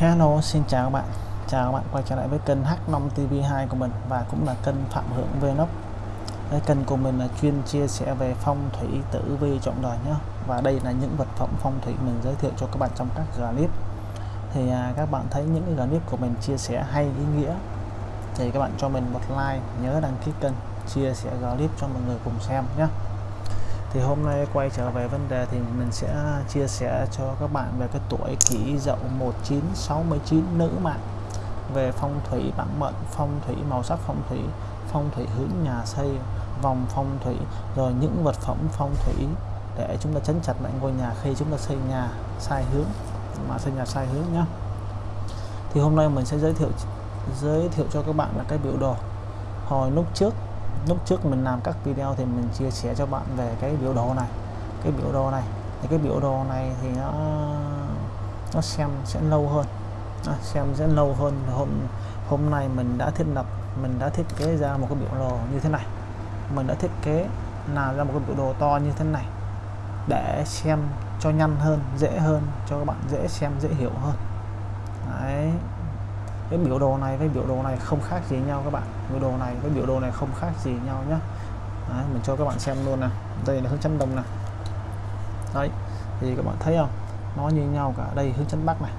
Hello xin chào các bạn. Chào các bạn quay trở lại với kênh H5 TV2 của mình và cũng là kênh Phạm Hưởng Vlog. Cái kênh của mình là chuyên chia sẻ về phong thủy tử vi trọng đời nhé và đây là những vật phẩm phong thủy mình giới thiệu cho các bạn trong các clip. Thì à, các bạn thấy những clip của mình chia sẻ hay ý nghĩa thì các bạn cho mình một like nhớ đăng ký kênh chia sẻ clip cho mọi người cùng xem nhé thì hôm nay quay trở về vấn đề thì mình sẽ chia sẻ cho các bạn về cái tuổi kỷ dậu 1969 nữ mạng về phong thủy bản mệnh, phong thủy màu sắc, phong thủy phong thủy hướng nhà xây, vòng phong thủy, rồi những vật phẩm phong thủy để chúng ta chấn chặt lại ngôi nhà khi chúng ta xây nhà sai hướng, mà xây nhà sai hướng nhá. Thì hôm nay mình sẽ giới thiệu giới thiệu cho các bạn là cái biểu đồ. Hồi lúc trước lúc trước mình làm các video thì mình chia sẻ cho bạn về cái biểu đồ này. Cái biểu đồ này thì cái biểu đồ này thì nó nó xem sẽ lâu hơn. À, xem sẽ lâu hơn hôm hôm nay mình đã thiết lập mình đã thiết kế ra một cái biểu đồ như thế này. Mình đã thiết kế làm ra một cái biểu đồ to như thế này để xem cho nhanh hơn dễ hơn cho các bạn dễ xem dễ hiểu hơn. Đấy cái biểu đồ này với biểu đồ này không khác gì nhau các bạn. Biểu đồ này với biểu đồ này không khác gì nhau nhé Đấy, mình cho các bạn xem luôn nè đây là hướng chấn đông nè đấy thì các bạn thấy không? Nó như nhau cả. Đây hướng chân bắc này.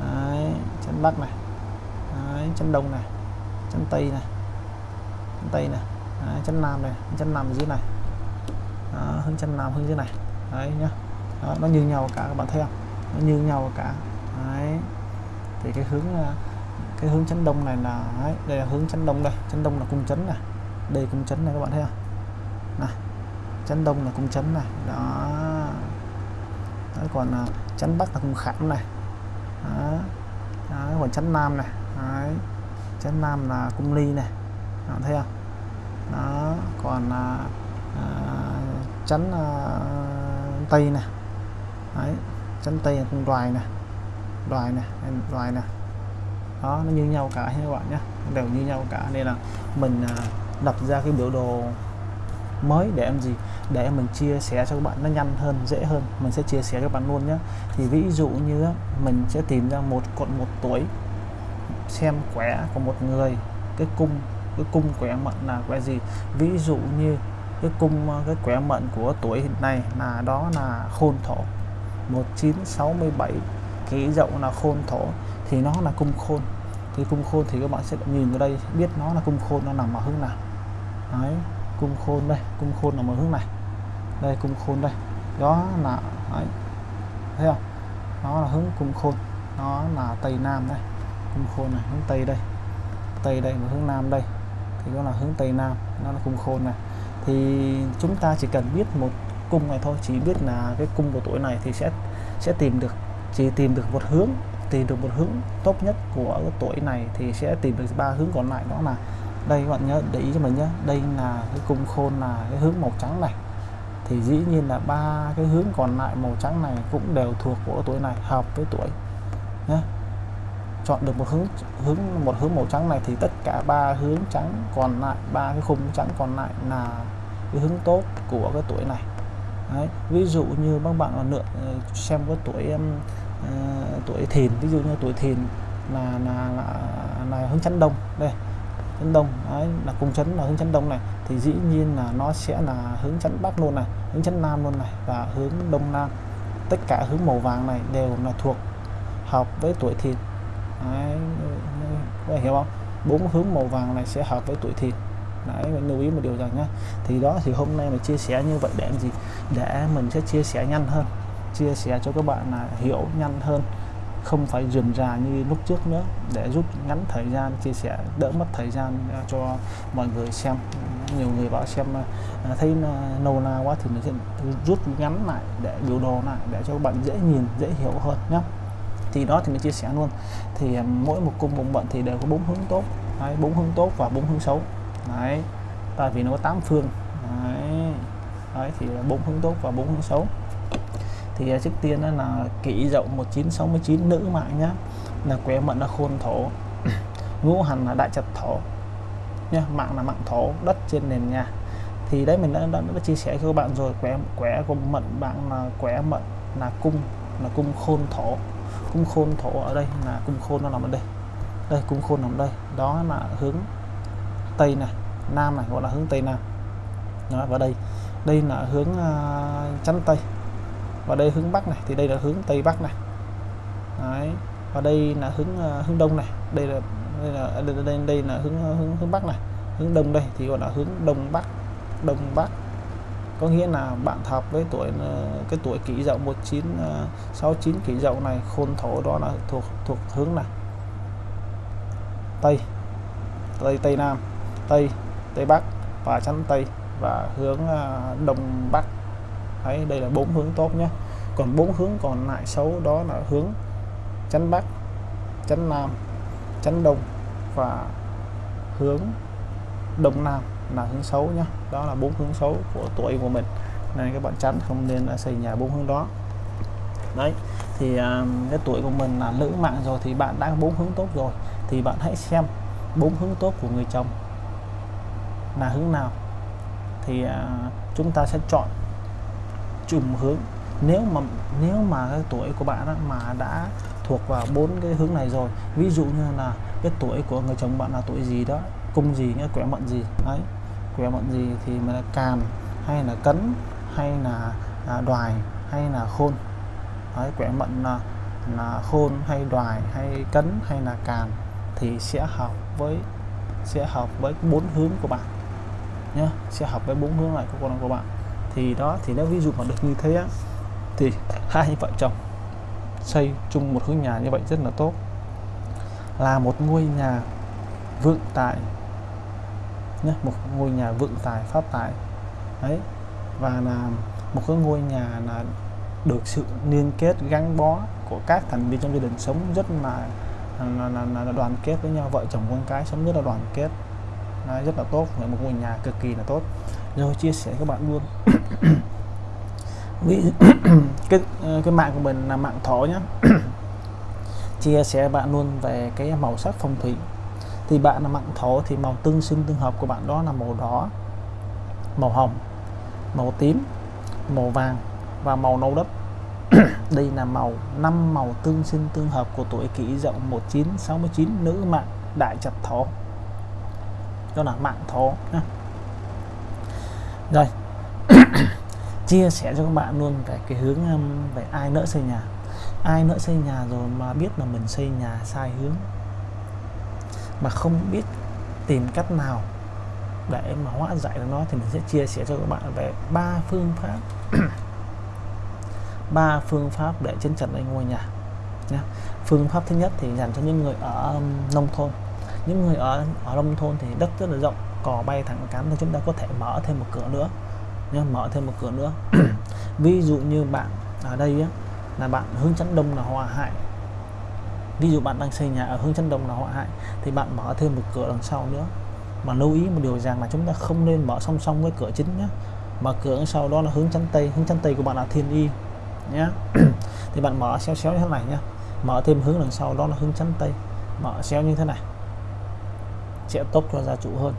Đấy, chấn bắc này. Đấy, chấn đông này. Chân tây này. Chân tây này. Đấy, chấn nam này. Chân nam dưới này. Đó, hướng chân nam hướng dưới này. Đấy nhá. Đó, nó như nhau cả các bạn thấy không? Nó như nhau cả. Đấy thì cái hướng ờ, cái hướng chấn đông này là đấy, đây là hướng chấn đông đây chấn đông là cung chấn này đây cung chấn này các bạn thấy không này chấn đông là cung chấn này đó đấy, còn ờ, chấn bắc là cung khảm này đó. Đấy, còn chấn nam này đấy. chấn nam là cung ly này đó, thấy không đó còn à, à, chấn à, tây này đấy chấn tây là cung đoài này loài này loài này đó, nó như nhau cả các bạn nhé. Đều như nhau cả, nên là mình à, lập ra cái biểu đồ mới để em gì? Để mình chia sẻ cho các bạn nó nhanh hơn, dễ hơn. Mình sẽ chia sẻ các bạn luôn nhé. Thì ví dụ như mình sẽ tìm ra một cột một tuổi, xem quẻ của một người, cái cung cái cung quẻ mệnh là quẻ gì? Ví dụ như cái cung à, cái quẻ mệnh của tuổi hiện nay là đó là khôn thổ 1967 cái dậu là khôn thổ, thì nó là cung khôn. Thì cung khôn thì các bạn sẽ nhìn vào đây, biết nó là cung khôn, nó nằm ở hướng nào. Đấy, cung khôn đây, cung khôn nằm ở hướng này. Đây, cung khôn đây. Đó là, đấy. thấy không? Nó là hướng cung khôn, nó là tây nam đây. Cung khôn này, hướng tây đây. Tây đây và hướng nam đây. Thì đó là hướng tây nam, nó là cung khôn này. Thì chúng ta chỉ cần biết một cung này thôi, chỉ biết là cái cung của tuổi này thì sẽ sẽ tìm được chỉ tìm được một hướng, tìm được một hướng tốt nhất của cái tuổi này thì sẽ tìm được ba hướng còn lại, đó là đây các bạn nhớ để ý cho mình nhé, đây là cái cung khôn, là cái hướng màu trắng này thì dĩ nhiên là ba cái hướng còn lại màu trắng này cũng đều thuộc của tuổi này, hợp với tuổi nhé chọn được một hướng hướng, một hướng màu trắng này thì tất cả ba hướng trắng còn lại, ba cái khung trắng còn lại là cái hướng tốt của cái tuổi này Đấy. ví dụ như các bạn là nữa ờ, xem cái tuổi em uh, tuổi thìn ví dụ như tuổi thìn là là là, là hướng chấn đông. Đây chấn đông đấy, là cung chấn là hướng chấn đông này. Thì dĩ nhiên là nó sẽ là hướng chấn bắc luôn này hướng chấn nam luôn này và hướng đông nam. Tất cả hướng màu vàng này đều là thuộc hợp với tuổi thìn. Đấy, có hiểu không? Bốn hướng màu vàng này sẽ hợp với tuổi thìn. Đấy mình lưu ý một điều rằng nhá thì đó thì hôm nay mình chia sẻ như vậy để làm gì? Để mình sẽ chia sẻ nhanh hơn chia sẻ cho các bạn là hiểu nhanh hơn không phải dườn rà như lúc trước nữa để rút ngắn thời gian chia sẻ đỡ mất thời gian à, cho mọi người xem. Nhiều người bảo xem à, à, thấy lâu na quá thì mình sẽ rút ngắn lại để biểu đồ lại để cho các bạn dễ nhìn dễ hiểu hơn nhé thì đó thì mình chia sẻ luôn. Thì mỗi một cung bụng mệnh thì đều có bốn hướng tốt. Bốn hướng tốt và bốn hướng xấu. Đấy tại vì nó có 8 phương. Đấy, đấy thì bốn hướng tốt và bốn hướng xấu thì à, trước tiên là kỷ dậu 1969 nữ mạng nhá. Là quẻ mận là khôn thổ. Ngũ hành là đại trật thổ nhá mạng là mạng thổ đất trên nền nhà. Thì đấy mình đã, đã, đã chia sẻ cho các bạn rồi quẻ quẻ của mận bạn là quẻ mận là cung là cung khôn thổ. Cung khôn thổ ở đây là cung khôn nó nằm ở đây. Đây cung khôn nằm đây. Đó là hướng tây này nam này gọi là hướng tây nam. Đó, và đây. Đây là hướng uh, chắn tây và đây hướng bắc này thì đây là hướng tây bắc này. Đấy. và đây là hướng uh, hướng đông này. Đây là đây là đây, đây, đây là hướng ờ, hướng hướng bắc này. Hướng đông đây thì gọi là hướng đông bắc đông bắc. Có nghĩa là bạn hợp với tuổi ờ, cái tuổi kỷ dậu 1969 kỷ dậu này khôn thổ đó là thuộc thuộc hướng này. Tây tây tây nam tây tây bắc và chắn tây và hướng đông bắc đấy đây là bốn hướng tốt nhé. Còn bốn hướng còn lại xấu đó là hướng chắn bắc chắn nam chắn đông và hướng đông nam là hướng xấu nhé. Đó là bốn hướng xấu của tuổi của mình. Nên các bạn chắn không nên xây nhà bốn hướng đó. Đấy, thì à, cái tuổi của mình là nữ mạng rồi thì bạn đã bốn hướng tốt rồi. Thì bạn hãy xem bốn hướng tốt của người chồng là hướng nào. Thì à, chúng ta sẽ chọn chùm hướng. Nếu mà nếu mà cái tuổi của bạn đó, mà đã thuộc vào bốn cái hướng này rồi ví dụ như là cái tuổi của người chồng bạn là tuổi gì đó cung gì nghĩa quẻ mận gì đấy quẻ mận gì thì mình là càn hay là cấn hay là à, đoài hay là khôn. Đấy quẻ mận là, là khôn hay đoài hay cấn hay là càn thì sẽ hợp với sẽ hợp với bốn hướng của bạn nhé sẽ hợp với bốn hướng này của con của bạn thì đó thì nếu ví dụ mà được như thế á, thì hai vợ chồng xây chung một hướng nhà như vậy rất là tốt. Là một ngôi nhà vượng tài nhé một ngôi nhà vượng tài phát tài. Đấy và là một cái ngôi nhà là được sự liên kết gắn bó của các thành viên trong gia đình sống rất là là, là, là đoàn kết với nhau vợ chồng con cái sống rất là đoàn kết. Đấy, rất là tốt. Là một ngôi nhà cực kỳ là tốt. Rồi chia sẻ các bạn luôn. Cái ờ, cái mạng của mình là mạng thổ nhé chia sẻ bạn luôn về cái màu sắc phong thủy. Thì bạn là mạng thổ thì màu tương sinh tương hợp của bạn đó là màu đỏ màu hồng màu tím màu vàng và màu nâu đất đây là màu năm màu tương sinh tương hợp của tuổi kỷ dậu 1969 nữ mạng đại chặt thổ đó là mạng thổ nhé rồi. Chia sẻ cho các bạn luôn về cái hướng um, về ai nỡ xây nhà. Ai nỡ xây nhà rồi mà biết là mình xây nhà sai hướng. Mà không biết tìm cách nào để mà hóa giải được nó thì mình sẽ chia sẻ cho các bạn về ba phương pháp. Ba phương pháp để chân trần anh ngôi nhà nha phương pháp thứ nhất thì dành cho những người ở um, nông thôn những người ở ở nông thôn thì đất rất là rộng cò bay thẳng cắm thì chúng ta có thể mở thêm một cửa nữa. Nhé mở thêm một cửa nữa. Ví dụ như bạn ở đây á, là bạn hướng chắn đông là hòa hại ví dụ bạn đang xây nhà ở hướng chắn đông là hòa hại thì bạn mở thêm một cửa đằng sau nữa. Mà lưu ý một điều rằng là chúng ta không nên mở song song với cửa chính nhé mà cửa sau đó là hướng chắn tây hướng chắn tây của bạn là thiên y nhé thì bạn mở xéo xéo như thế này nhé mở thêm hướng đằng sau đó là hướng chắn tây. Mở xéo như thế này sẽ tốt cho gia chủ hơn.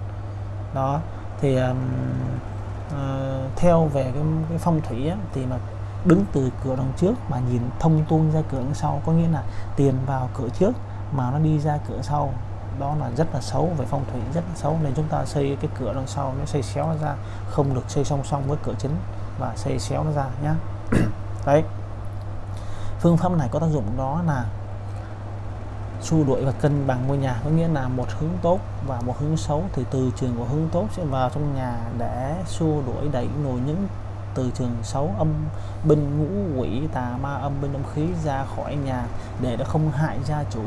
Đó thì um, uh, theo về cái, cái phong thủy á, thì mà đứng từ cửa đằng trước mà nhìn thông tuôn ra cửa đằng sau có nghĩa là tiền vào cửa trước mà nó đi ra cửa sau. Đó là rất là xấu về phong thủy rất là xấu. Nên chúng ta xây cái cửa đằng sau nó xây xéo nó ra không được xây song song với cửa chính và xây xéo nó ra nhá. Đấy. Phương pháp này có tác dụng đó là xua đuổi và cân bằng ngôi nhà, có nghĩa là một hướng tốt và một hướng xấu thì từ trường của hướng tốt sẽ vào trong nhà để xua đuổi, đẩy nổi những từ trường xấu, âm binh ngũ quỷ, tà ma, âm binh, âm khí ra khỏi nhà để nó không hại gia chủ,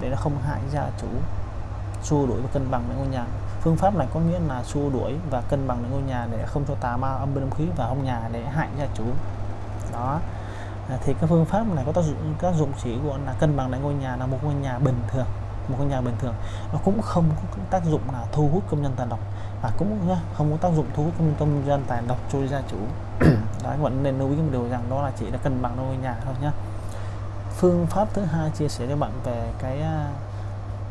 để nó không hại gia chủ. Xua đuổi và cân bằng lại ngôi nhà. Phương pháp này có nghĩa là xua đuổi và cân bằng lại ngôi nhà để không cho tà ma, âm binh, âm khí vào trong nhà để hại gia chủ. Đó. À, thì cái phương pháp này có tác dụng các dụng chỉ của là cân bằng lại ngôi nhà là một ngôi nhà bình thường, một ngôi nhà bình thường. Nó cũng không có tác dụng là thu hút công nhân tài độc, và cũng không có tác dụng thu hút công nhân tài độc cho gia chủ. Đó vẫn nên lưu ý một điều rằng đó là chỉ là cân bằng ngôi nhà thôi nhé phương pháp thứ hai chia sẻ cho bạn về cái à,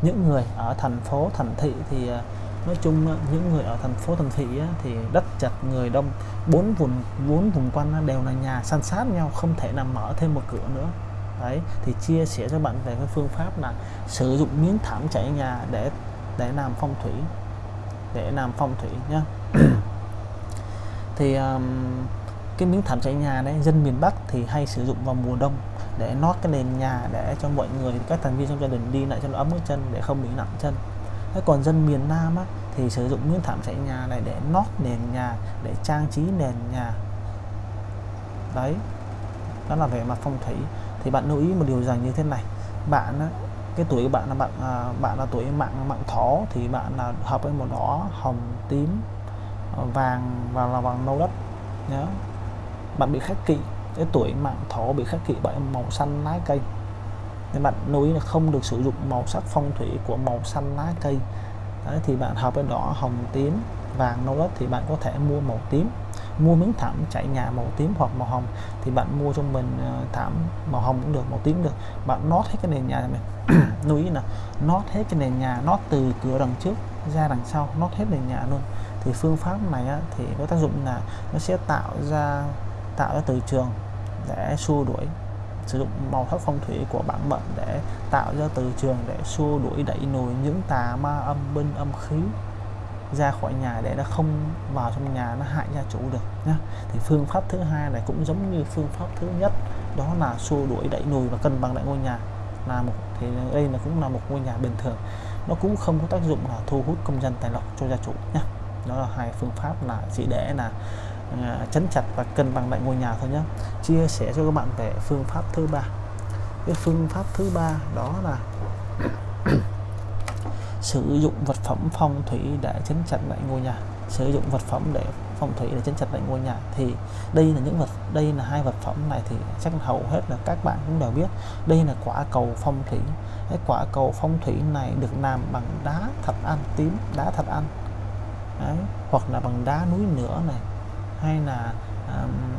những người ở thành phố, thành thị thì à, nói chung những người ở thành phố thành thị thì đất chật người đông. Bốn vùng bốn vùng quanh đều là nhà san sát nhau không thể nào mở thêm một cửa nữa. Đấy thì chia sẻ cho bạn về cái phương pháp là sử dụng miếng thảm trải nhà để để làm phong thủy để làm phong thủy nhá. Thì um, cái miếng thảm trải nhà đấy dân miền Bắc thì hay sử dụng vào mùa đông để nót cái nền nhà để cho mọi người các thành viên trong gia đình đi lại cho nó ấm cái chân để không bị nặng chân thế còn dân miền Nam á, thì sử dụng miếng thảm trải nhà này để nót nền nhà để trang trí nền nhà. Đấy đó là về mặt phong thủy. Thì bạn lưu ý một điều rằng như thế này bạn á, cái tuổi của bạn là bạn à, bạn là tuổi mạng mạng thỏ thì bạn là hợp với màu đỏ hồng tím ờ, vàng và là vàng nâu đất. Nhớ. Bạn bị khắc kỵ cái tuổi mạng thổ bị khắc kỵ bởi màu xanh lá cây nên bạn lưu ý là không được sử dụng màu sắc phong thủy của màu xanh lá cây. Đấy, thì bạn hợp với đỏ hồng tím vàng nâu đất thì bạn có thể mua màu tím. Mua miếng thảm chạy nhà màu tím hoặc màu hồng thì bạn mua cho mình ờ, thảm màu hồng cũng được màu tím được. Bạn nót hết cái nền nhà mình lưu ý là nót hết cái nền nhà nót từ cửa đằng trước ra đằng sau nót hết nền nhà luôn. Thì phương pháp này á, thì có tác dụng là nó sẽ tạo ra tạo ra từ trường để xua đuổi sử dụng màu sắc phong thủy của bản mệnh để tạo ra từ trường để xua đuổi đẩy nùi những tà ma âm binh âm khí ra khỏi nhà để nó không vào trong nhà, nó hại gia chủ được nhé thì phương pháp thứ hai này cũng giống như phương pháp thứ nhất, đó là xua đuổi đẩy nùi và cân bằng lại ngôi nhà. Là một, thì đây là cũng là một ngôi nhà bình thường, nó cũng không có tác dụng là thu hút công dân tài lộc cho gia chủ nhé đó là hai phương pháp là chỉ để là À, chấn chặt và cân bằng lại ngôi nhà thôi nhé chia sẻ cho các bạn về phương pháp thứ ba. Cái phương pháp thứ ba đó là sử dụng vật phẩm phong thủy để chấn chặt lại ngôi nhà. Sử dụng vật phẩm để phong thủy để chấn chặt lại ngôi nhà. Thì đây là những vật đây là hai vật phẩm này thì chắc hầu hết là các bạn cũng đều biết. Đây là quả cầu phong thủy. Cái quả cầu phong thủy này được làm bằng đá thạch anh tím đá thạch anh, Đấy. hoặc là bằng đá núi nữa này hay là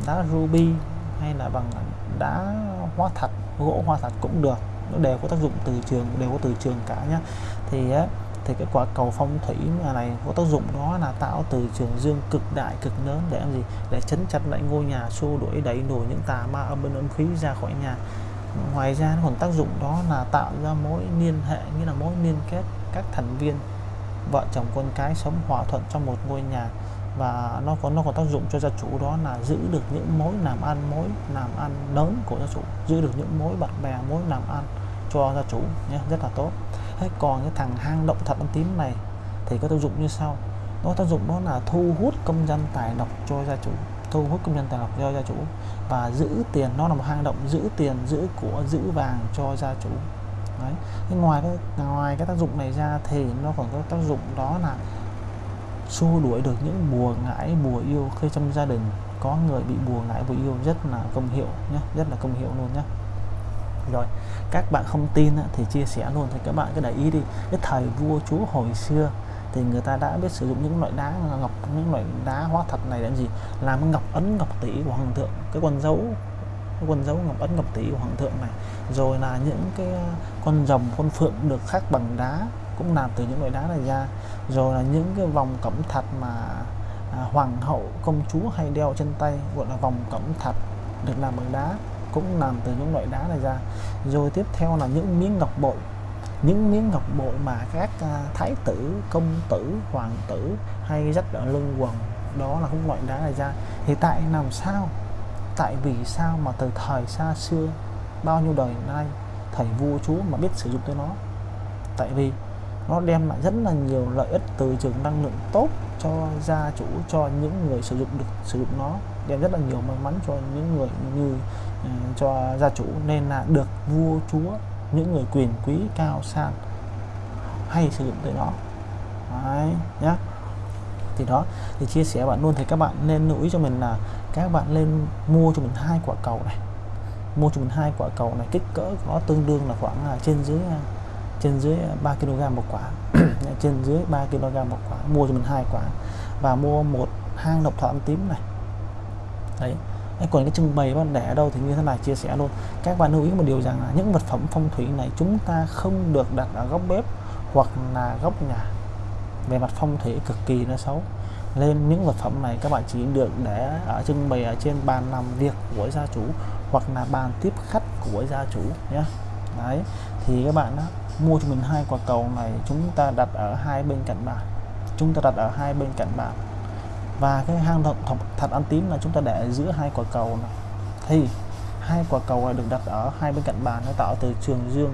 đá ruby hay là bằng đá hóa thạch gỗ hóa thạch cũng được. Nó đều có tác dụng từ trường, đều có từ trường cả nhé thì thì cái quả cầu phong thủy này có tác dụng đó là tạo từ trường dương cực đại, cực lớn để làm gì? Để chấn chặt lại ngôi nhà xua đuổi, đẩy đuổi những tà ma âm bên âm khí ra khỏi nhà. Ngoài ra còn tác dụng đó là tạo ra mối liên hệ như là mối liên kết các thành viên, vợ chồng con cái sống hòa thuận trong một ngôi nhà và nó có nó có tác dụng cho gia chủ đó là giữ được những mối làm ăn, mối làm ăn lớn của gia chủ, giữ được những mối bạn bè, mối làm ăn cho gia chủ nhé, rất là tốt. Thế còn cái thằng hang động thật âm tím này thì có tác dụng như sau. Nó tác dụng đó là thu hút công dân tài lộc cho gia chủ, thu hút công dân tài lộc cho gia chủ và giữ tiền. Nó là một hang động giữ tiền, giữ của, giữ vàng cho gia chủ. Đấy. Thế ngoài cái ngoài cái tác dụng này ra thì nó còn có tác dụng đó là xua đuổi được những bùa ngải bùa yêu. Khi trong gia đình có người bị bùa ngải bùa yêu rất là công hiệu nhé rất là công hiệu luôn nhé rồi, các bạn không tin thì chia sẻ luôn. Thì các bạn cứ để ý đi, cái thời vua chúa hồi xưa thì người ta đã biết sử dụng những loại đá, ngọc, những loại đá hóa thật này làm gì? Làm ngọc ấn ngọc tỷ của hoàng thượng, cái con dấu, cái con dấu ngọc ấn ngọc tỷ của hoàng thượng này. Rồi là những cái ờ, con rồng, con phượng được khắc bằng đá cũng làm từ những loại đá này ra. Rồi là những cái vòng cẩm thạch mà à, hoàng hậu công chúa hay đeo trên tay gọi là vòng cẩm thạch được làm bằng đá cũng làm từ những loại đá này ra. Rồi tiếp theo là những miếng ngọc bội. Những miếng ngọc bội mà các à, thái tử công tử hoàng tử hay dắt ở lưng quần đó là cũng loại đá này ra. Thì tại làm sao? Tại vì sao mà từ thời xa xưa bao nhiêu đời nay thầy vua chúa mà biết sử dụng tới nó? Tại vì nó đem lại rất là nhiều lợi ích từ trường năng lượng tốt cho gia chủ cho những người sử dụng được sử dụng nó. Đem rất là nhiều may mắn cho những người như uh, cho gia chủ. Nên là được vua chúa những người quyền quý cao sang hay sử dụng tới nó. Đấy, nhá. Thì đó thì chia sẻ bạn luôn thì các bạn nên lưu ý cho mình là các bạn lên mua cho mình hai quả cầu này. Mua cho mình hai quả cầu này kích cỡ nó tương đương là khoảng là trên dưới à, trên dưới à, 3 kg một quả. Dạ, trên dưới 3 kg một quả. Mua cho mình hai quả. Và mua một hang độc thọ âm tím này. Đấy. Còn cái trưng bày bạn để ở đâu thì như thế này chia sẻ luôn. Các bạn lưu ý một điều rằng là những vật phẩm phong thủy này chúng ta không được đặt ở góc bếp hoặc là góc nhà. Về mặt phong thủy cực kỳ nó xấu. Nên những vật phẩm này các bạn chỉ được để ở trưng bày ở trên bàn làm việc của gia chủ hoặc là bàn tiếp khách của gia chủ nhé. Đấy. Thì các bạn đó, mua cho mình hai quả cầu này, chúng ta đặt ở hai bên cạnh bàn chúng ta đặt ở hai bên cạnh bàn và cái hang động thật ăn tím là chúng ta để giữa hai quả cầu này. Thì, hai quả cầu này được đặt ở hai bên cạnh bàn nó tạo từ trường dương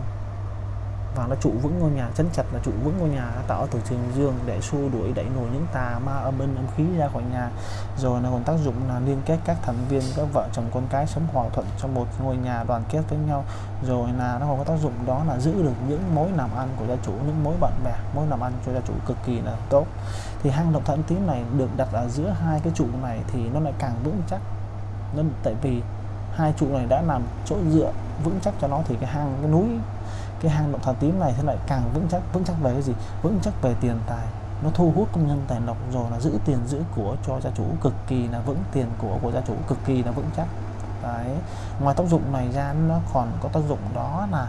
và nó trụ vững ngôi nhà, chấn chặt là trụ vững ngôi nhà tạo từ trường dương để xua đuổi, đẩy nổi những tà ma âm binh âm khí ra khỏi nhà. Rồi nó còn tác dụng là liên kết các thành viên, các vợ chồng con cái sống hòa thuận trong một ngôi nhà đoàn kết với nhau. Rồi là nó còn có tác dụng đó là giữ được những mối làm ăn của gia chủ, những mối bạn bè, mối làm ăn cho gia chủ cực kỳ là tốt. Thì hang động thận tím này được đặt ở giữa hai cái trụ này thì nó lại càng vững chắc. Nên tại vì hai trụ này đã làm chỗ dựa vững chắc cho nó thì cái hang, cái núi cái hang động thần tím này thế lại càng vững chắc vững chắc về cái gì? Vững chắc về tiền tài. Nó thu hút công nhân tài lộc rồi là giữ tiền giữ của cho gia chủ cực kỳ là vững tiền của của gia chủ cực kỳ là vững chắc. Đấy. Ngoài tác dụng này ra nó còn có tác dụng đó là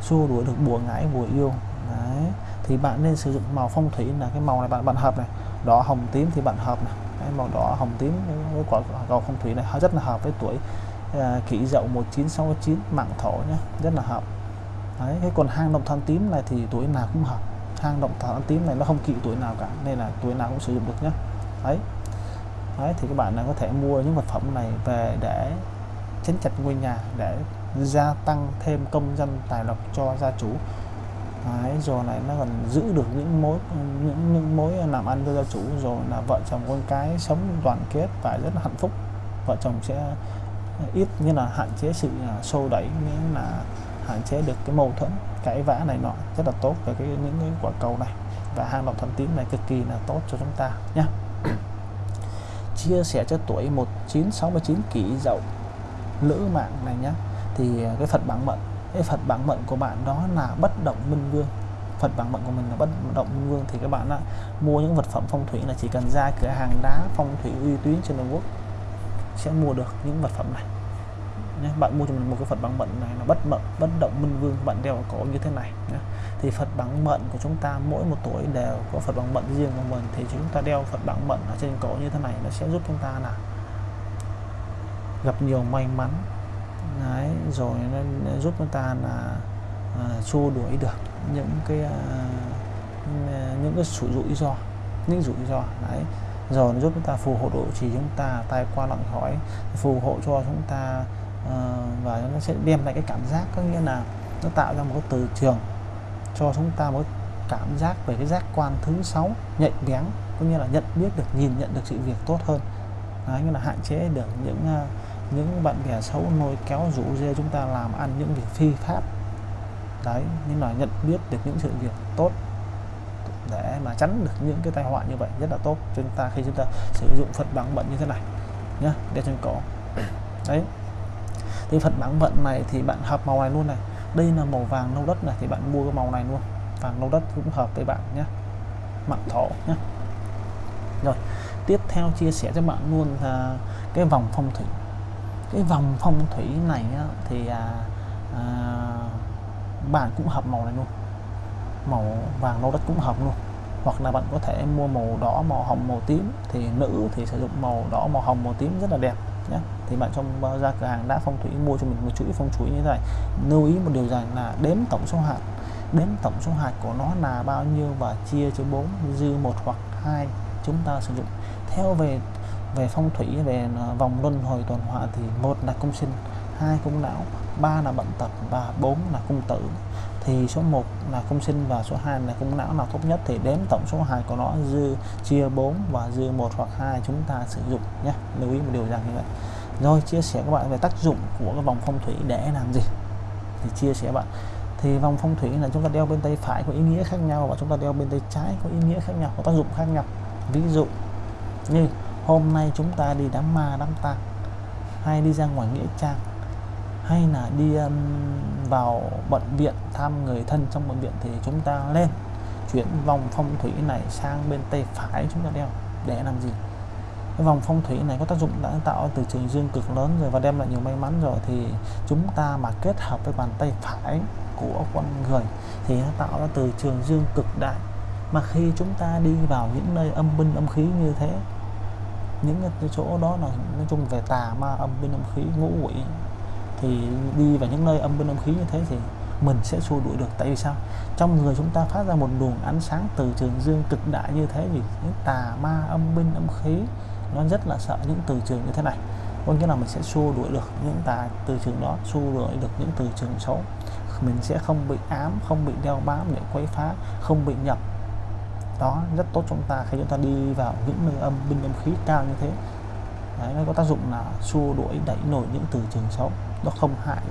xua đuổi được bùa ngãi bùa yêu. Đấy. Thì bạn nên sử dụng màu phong thủy là cái màu này bạn bạn hợp này. Đỏ hồng tím thì bạn hợp này. Cái màu đỏ hồng tím với quả cầu phong thủy này rất là hợp với tuổi à, kỷ dậu 1969 mạng thổ nhé rất là hợp đấy cái còn hang động than tím này thì tuổi nào cũng hợp. Hang động than tím này nó không kỵ tuổi nào cả nên là tuổi nào cũng sử dụng được nhé đấy. Đấy thì các bạn có thể mua những vật phẩm này về để chấn chặt ngôi nhà để gia tăng thêm công dân tài lộc cho gia chủ. Đấy, rồi này nó còn giữ được những mối những, những mối làm ăn cho gia chủ. Rồi là vợ chồng con cái sống đoàn kết và rất là hạnh phúc. Vợ chồng sẽ ít như là hạn chế sự à, xô đẩy nghĩa là hạn chế được cái mâu thuẫn, cãi vã này nọ rất là tốt về cái, những cái quả cầu này. Và hang động thần tím này cực kỳ là tốt cho chúng ta nhé chia sẻ cho tuổi 1969 kỷ dậu lữ mạng này nhé thì à, cái Phật bản mệnh, cái Phật bản mệnh của bạn đó là bất động minh vương. Phật bản mệnh của mình là bất động minh vương. Thì các bạn đã mua những vật phẩm phong thủy là chỉ cần ra cửa hàng đá phong thủy uy tín trên toàn quốc sẽ mua được những vật phẩm này nhé. bạn mua cho mình một cái Phật bằng mận này là bất mận bất động minh vương bạn đeo có như thế này nhé. thì Phật bằng mận của chúng ta mỗi một tuổi đều có Phật bằng mận riêng của mình thì chúng ta đeo Phật bằng mận ở trên cổ như thế này nó sẽ giúp chúng ta là gặp nhiều may mắn Đấy, rồi nó giúp chúng ta là uh, xua đuổi được những cái uh, những cái rủi rủi ro những rủi ro đấy rồi nó giúp chúng ta phù hộ độ trì chúng ta tai qua lặng khỏi phù hộ cho chúng ta Ờ, và nó sẽ đem lại cái cảm giác có nghĩa là nó tạo ra một cái từ trường cho chúng ta một cảm giác về cái giác quan thứ sáu nhạy bén có nghĩa là nhận biết được nhìn nhận được sự việc tốt hơn. Đấy, nghĩa là hạn chế được những ờ, những bạn bè xấu nôi kéo rủ dê chúng ta làm ăn những việc phi pháp. Đấy nhưng mà nhận biết được những sự việc tốt để mà tránh được những cái tai họa như vậy rất là tốt cho chúng ta khi chúng ta sử dụng Phật bằng bận như thế này nhé để trên cổ đấy thì phần bản vận này thì bạn hợp màu này luôn này. Đây là màu vàng nâu đất này thì bạn mua cái màu này luôn. Vàng nâu đất cũng hợp với bạn nhé. Mạng thổ nhé. Rồi tiếp theo chia sẻ cho bạn luôn là cái vòng phong thủy. Cái vòng phong thủy này á, thì à, à, bạn cũng hợp màu này luôn. Màu vàng nâu đất cũng hợp luôn. Hoặc là bạn có thể mua màu đỏ màu hồng màu tím. Thì nữ thì sử dụng màu đỏ màu hồng màu tím rất là đẹp nhé thì bạn trong ra cửa hàng đã phong thủy, mua cho mình một chuỗi phong thủy như thế này, lưu ý một điều rằng là đếm tổng số hạt. Đếm tổng số hạt của nó là bao nhiêu và chia cho 4 dư một hoặc hai chúng ta sử dụng. Theo về về phong thủy, về à, vòng luân hồi tuần hoàn thì một là cung sinh, hai cung não, ba là bệnh tật và bốn là cung tử. Thì số 1 là cung sinh và số 2 là cung não. Nào tốt nhất thì đếm tổng số hạt của nó, dư, chia 4 và dư một hoặc hai chúng ta sử dụng nhé. Lưu ý một điều rằng như vậy rồi chia sẻ các bạn về tác dụng của cái vòng phong thủy để làm gì? Thì chia sẻ bạn. Thì vòng phong thủy là chúng ta đeo bên tay phải có ý nghĩa khác nhau và chúng ta đeo bên tay trái có ý nghĩa khác nhau có tác dụng khác nhau. Ví dụ như hôm nay chúng ta đi đám ma đám tang hay đi ra ngoài nghĩa trang hay là đi um, vào bệnh viện thăm người thân trong bệnh viện thì chúng ta lên chuyển vòng phong thủy này sang bên tay phải chúng ta đeo để làm gì? Cái vòng phong thủy này có tác dụng đã tạo từ trường dương cực lớn rồi và đem lại nhiều may mắn rồi. Thì chúng ta mà kết hợp với bàn tay phải của con người thì nó tạo ra từ trường dương cực đại. Mà khi chúng ta đi vào những nơi âm binh âm khí như thế, những cái chỗ đó là nói chung về tà ma, âm binh âm khí, ngũ quỷ, thì đi vào những nơi âm binh âm khí như thế thì mình sẽ xua đuổi được. Tại vì sao? Trong người chúng ta phát ra một luồng ánh sáng từ trường dương cực đại như thế thì những tà ma, âm binh âm khí nó rất là sợ những từ trường như thế này. Có nghĩa là mình sẽ xua đuổi được những tà từ trường đó xua đuổi được những từ trường xấu. Mình sẽ không bị ám không bị đeo bám để quấy phá không bị nhập. Đó rất tốt chúng ta khi chúng ta đi vào những nơi âm binh âm khí cao như thế. Đấy, nó có tác dụng là xua đuổi đẩy nổi những từ trường xấu. Nó không hại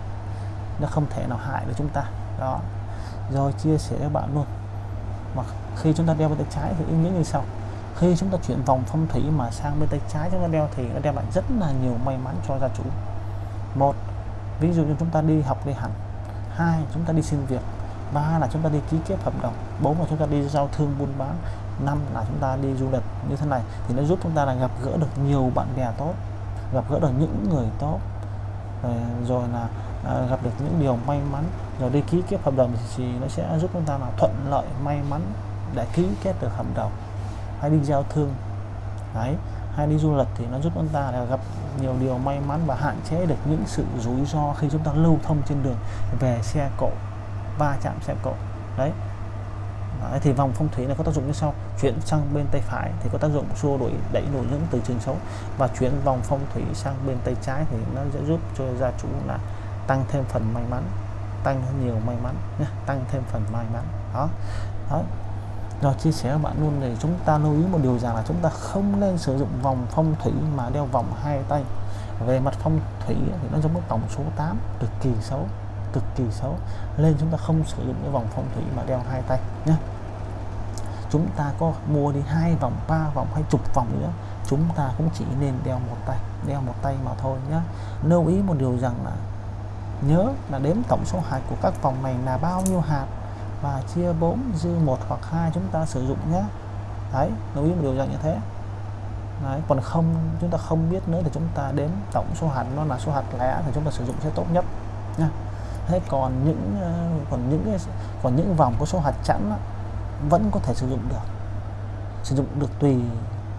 nó không thể nào hại được chúng ta. Đó. Rồi chia sẻ các bạn luôn. Mà khi chúng ta đeo vào tay trái thì ý nghĩa như sau khi chúng ta chuyển vòng phong thủy mà sang bên tay trái chúng ta đeo thì nó đem lại rất là nhiều may mắn cho gia chủ. Một ví dụ như chúng ta đi học đi hành. Hai chúng ta đi xin việc. Ba là chúng ta đi ký kết hợp đồng. Bốn là chúng ta đi giao thương buôn bán. Năm là chúng ta đi du lịch. Như thế này thì nó giúp chúng ta là gặp gỡ được nhiều bạn bè tốt gặp gỡ được những người tốt. Rồi, rồi là à, gặp được những điều may mắn. Rồi đi ký kết hợp đồng thì nó sẽ giúp chúng ta là thuận lợi may mắn để ký kết được hợp đồng hay đi giao thương. Đấy hay đi du lịch thì nó giúp chúng ta là gặp nhiều điều may mắn và hạn chế được những sự rủi ro khi chúng ta lưu thông trên đường về xe cộ va chạm xe cộ. Đấy. Đấy, thì vòng phong thủy này có tác dụng như sau. Chuyển sang bên tay phải thì có tác dụng xua đuổi đẩy nổi những từ trường xấu. Và chuyển vòng phong thủy sang bên tay trái thì nó sẽ giúp cho gia chủ là tăng thêm phần may mắn tăng nhiều may mắn nhé tăng thêm phần may mắn. Đó. Đó rồi chia sẻ với bạn luôn để chúng ta lưu ý một điều rằng là chúng ta không nên sử dụng vòng phong thủy mà đeo vòng hai tay. Về mặt phong thủy thì nó giống với tổng số 8 cực kỳ xấu, cực kỳ xấu. Nên chúng ta không sử dụng cái vòng phong thủy mà đeo hai tay nhé chúng ta có mua đi hai vòng, ba vòng hay chục vòng nữa, chúng ta cũng chỉ nên đeo một tay, đeo một tay mà thôi nhé lưu ý một điều rằng là nhớ là đếm tổng số hạt của các vòng này là bao nhiêu hạt? Và chia 4 dư một hoặc hai chúng ta sử dụng nhé. Đấy lưu ý một điều dạng như thế. Đấy, còn không chúng ta không biết nữa thì chúng ta đếm tổng số hạt nó là số hạt lẻ thì chúng ta sử dụng sẽ tốt nhất nha. Thế còn những ờ, còn những còn những vòng có số hạt chẵn đó, vẫn có thể sử dụng được. Sử dụng được tùy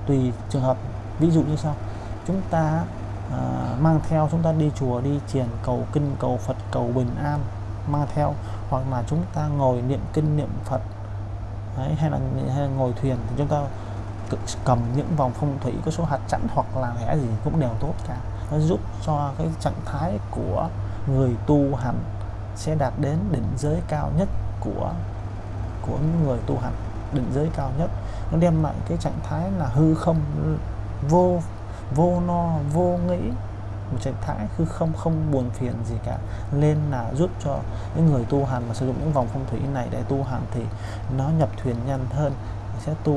tùy trường hợp. Ví dụ như sau chúng ta uh, mang theo chúng ta đi chùa đi triển cầu kinh cầu Phật cầu bình an mang theo hoặc là chúng ta ngồi niệm kinh niệm Phật Đấy, hay, là, hay là ngồi thuyền thì chúng ta cầm những vòng phong thủy có số hạt chẵn hoặc là lẻ gì cũng đều tốt cả. Nó giúp cho cái trạng thái của người tu hành sẽ đạt đến đỉnh giới cao nhất của của người tu hành đỉnh giới cao nhất. Nó đem lại cái trạng thái là hư không vô vô no vô nghĩ một trạng thái cứ không không buồn phiền gì cả. Nên là giúp cho những người tu hành mà sử dụng những vòng phong thủy này để tu hành thì nó nhập thuyền nhanh hơn, sẽ tu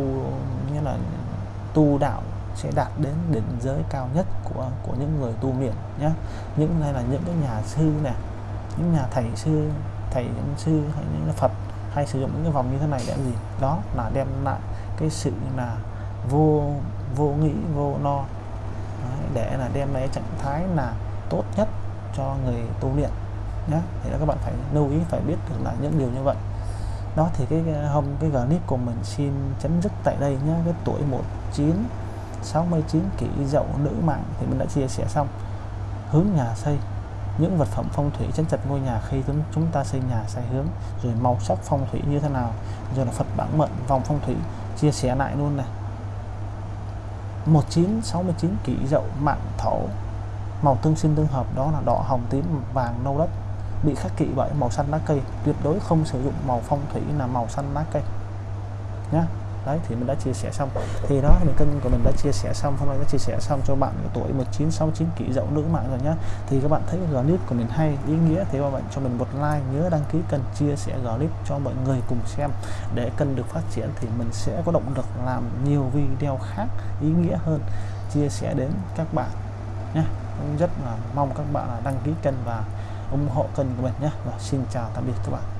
như là tu đạo sẽ đạt đến đỉnh giới cao nhất của của những người tu miệng nhé những này là những cái nhà sư nè, những nhà thầy sư, thầy những sư hay những Phật hay sử dụng những cái vòng như thế này để gì? Đó, là đem lại cái sự là vô vô nghĩ, vô no để là đem lại trạng thái là tốt nhất cho người tu luyện nhé thì là các bạn phải lưu ý, phải biết được là những điều như vậy. Đó, thì cái hôm cái clip của mình xin chấm dứt tại đây nhé cái tuổi 19 69 kỷ dậu nữ mạng thì mình đã chia sẻ xong. Hướng nhà xây, những vật phẩm phong thủy chấn chặt ngôi nhà khi chúng ta xây nhà sai hướng, rồi màu sắc phong thủy như thế nào, rồi là Phật bản mệnh, vòng phong thủy, chia sẻ lại luôn này. 1969 kỷ dậu mạng thổ. Màu tương sinh tương hợp đó là đỏ hồng tím vàng nâu đất, bị khắc kỵ bởi màu xanh lá cây, tuyệt đối không sử dụng màu phong thủy là màu xanh lá cây. Nhé đấy, thì mình đã chia sẻ xong. Thì đó mình kênh của mình đã chia sẻ xong. Hôm nay đã chia sẻ xong cho bạn tuổi 1969 kỷ dậu nữ mạng rồi nhá. Thì các bạn thấy clip của mình hay, ý nghĩa thì các bạn cho mình một like, nhớ đăng ký kênh, chia sẻ clip cho mọi người cùng xem. Để kênh được phát triển thì mình sẽ có động lực làm nhiều video khác, ý nghĩa hơn. Chia sẻ đến các bạn nhé rất là mong các bạn là đăng ký kênh và ủng hộ kênh của mình nhé và xin chào, tạm biệt các bạn.